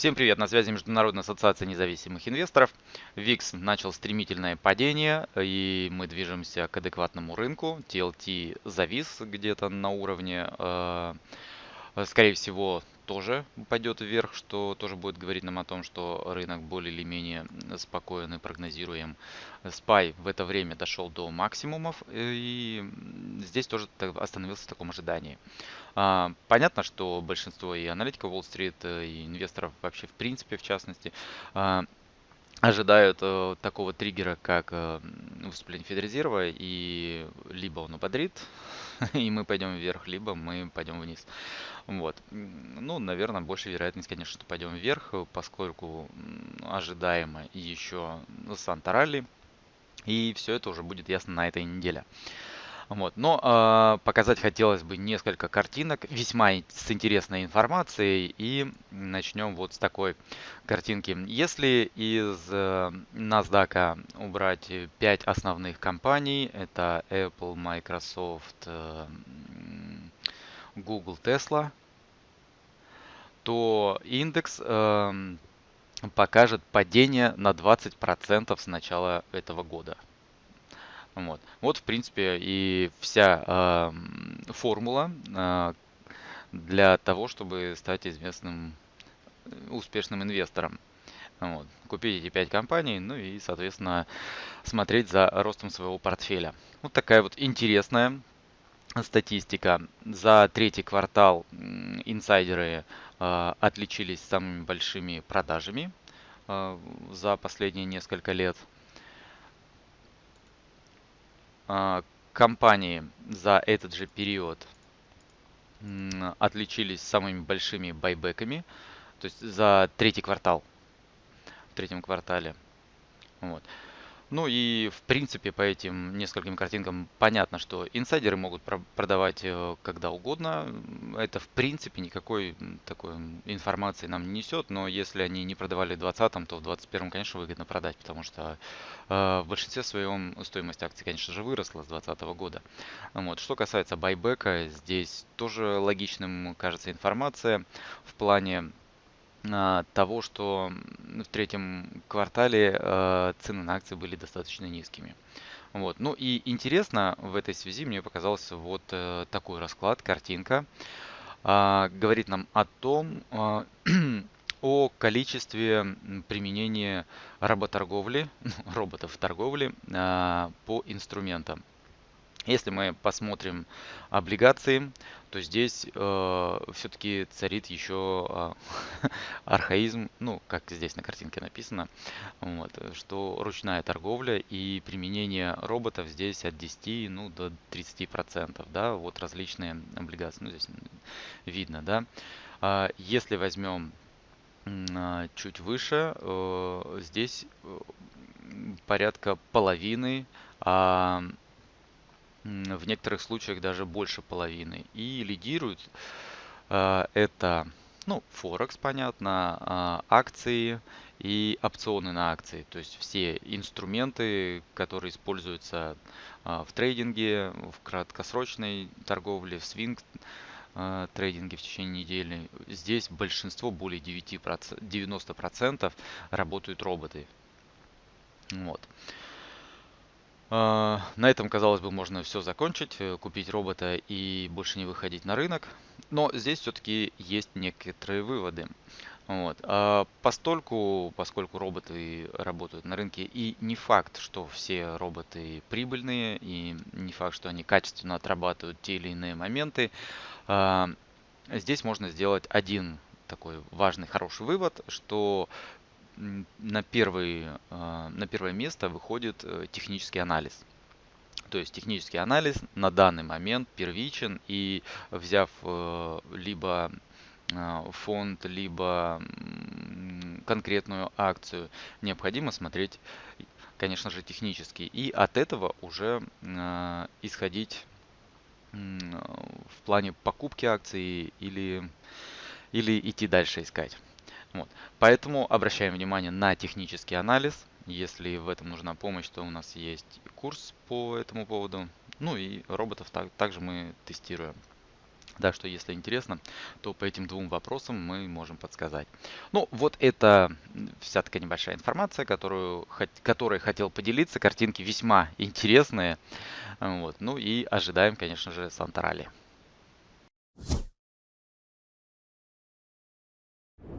Всем привет, на связи Международная ассоциация независимых инвесторов. ВИКС начал стремительное падение, и мы движемся к адекватному рынку. TLT завис где-то на уровне, э, скорее всего, тоже пойдет вверх, что тоже будет говорить нам о том, что рынок более или менее спокоен и прогнозируем. SPY в это время дошел до максимумов и здесь тоже остановился в таком ожидании. А, понятно, что большинство и аналитиков Уолл-стрит, э, и инвесторов вообще в принципе в частности, а, ожидают э, такого триггера, как э, выступление Федрезерва, и либо он упадрит, и мы пойдем вверх, либо мы пойдем вниз. Вот. Ну, наверное, больше вероятность, конечно, что пойдем вверх, поскольку ожидаемо еще Санта-Ралли, и все это уже будет ясно на этой неделе. Вот. Но э, показать хотелось бы несколько картинок, весьма с интересной информацией. И начнем вот с такой картинки. Если из э, NASDAQ убрать 5 основных компаний, это Apple, Microsoft, э, Google, Tesla, то индекс э, покажет падение на 20% с начала этого года. Вот, вот в принципе, и вся э, формула э, для того, чтобы стать известным, э, успешным инвестором. Вот. Купить эти 5 компаний, ну и, соответственно, смотреть за ростом своего портфеля. Вот такая вот интересная статистика. За третий квартал инсайдеры э, отличились самыми большими продажами э, за последние несколько лет. А, компании за этот же период отличились самыми большими байбеками, то есть за третий квартал, в третьем квартале. Вот. Ну и в принципе по этим нескольким картинкам понятно, что инсайдеры могут продавать э, когда угодно. Это в принципе никакой такой информации нам не несет, но если они не продавали в 2020, то в 2021, конечно, выгодно продать, потому что э, в большинстве своем стоимость акций, конечно же, выросла с 2020 года. Вот. Что касается байбека, здесь тоже логичным кажется информация в плане того, что в третьем квартале э, цены на акции были достаточно низкими. Вот. Ну и интересно в этой связи мне показался вот э, такой расклад, картинка. А, говорит нам о том, а, о количестве применения работорговли, роботов в торговле по инструментам. Если мы посмотрим облигации, то здесь э, все-таки царит еще э, архаизм, ну, как здесь на картинке написано, вот, что ручная торговля и применение роботов здесь от 10 ну, до 30%, да, вот различные облигации, ну, здесь видно, да. А если возьмем э, чуть выше, э, здесь э, порядка половины э, в некоторых случаях даже больше половины. И лидирует э, это, ну, Форекс, понятно, э, акции и опционы на акции. То есть все инструменты, которые используются э, в трейдинге, в краткосрочной торговле, в свинг э, трейдинге в течение недели. Здесь большинство, более 9%, 90% работают роботы. Вот. А, на этом, казалось бы, можно все закончить, э, купить робота и больше не выходить на рынок. Но здесь все-таки есть некоторые выводы. Вот. А постольку, поскольку роботы работают на рынке, и не факт, что все роботы прибыльные, и не факт, что они качественно отрабатывают те или иные моменты, а, здесь можно сделать один такой важный, хороший вывод, что на, первый, а, на первое место выходит э, технический анализ. То есть технический анализ на данный момент первичен и взяв э, либо а, фонд, либо конкретную акцию, необходимо смотреть, конечно же, технически. И от этого уже а, исходить в плане покупки акций или, или идти дальше искать. Вот. Поэтому обращаем внимание на технический анализ. Если в этом нужна помощь, то у нас есть курс по этому поводу. Ну и роботов так, также мы тестируем. Так что, если интересно, то по этим двум вопросам мы можем подсказать. Ну, вот это вся такая небольшая информация, которую, которой хотел поделиться. Картинки весьма интересные. Вот. Ну и ожидаем, конечно же, Санта-Ралли.